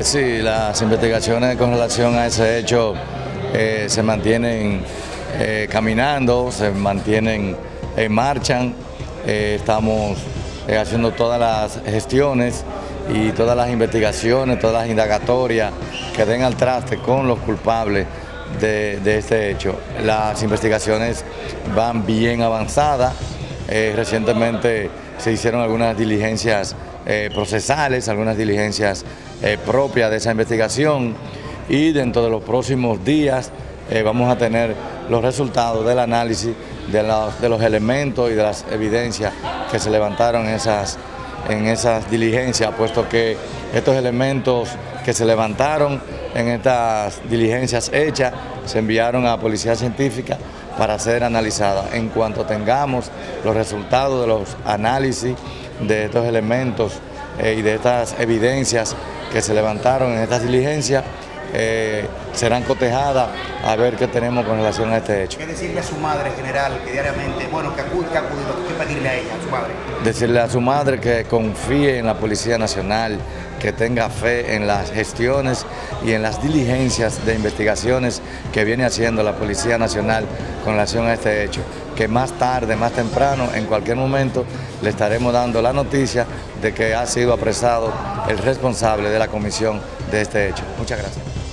Sí, las investigaciones con relación a ese hecho eh, se mantienen eh, caminando, se mantienen en marcha. Eh, estamos haciendo todas las gestiones y todas las investigaciones, todas las indagatorias que den al traste con los culpables de este hecho. Las investigaciones van bien avanzadas. recientemente se hicieron algunas diligencias eh, procesales, algunas diligencias eh, propias de esa investigación y dentro de los próximos días eh, vamos a tener los resultados del análisis de los, elementos y de las evidencias que se levantaron en esas, en esas diligencias, puesto que estos elementos que se levantaron en estas diligencias hechas se enviaron a Policía Científica para ser analizadas. En cuanto tengamos los resultados de los análisis de estos elementos eh, y de estas evidencias que se levantaron en estas diligencias, eh, serán cotejadas a ver qué tenemos con relación a este hecho. ¿Qué decirle a su madre general que diariamente, bueno, que acude, que acude, qué pedirle a ella, a su madre? Decirle a su madre que confíe en la Policía Nacional, que tenga fe en las gestiones y en las diligencias de investigaciones que viene haciendo la Policía Nacional con relación a este hecho, que más tarde, más temprano, en cualquier momento, le estaremos dando la noticia de que ha sido apresado el responsable de la comisión de este hecho. Muchas gracias.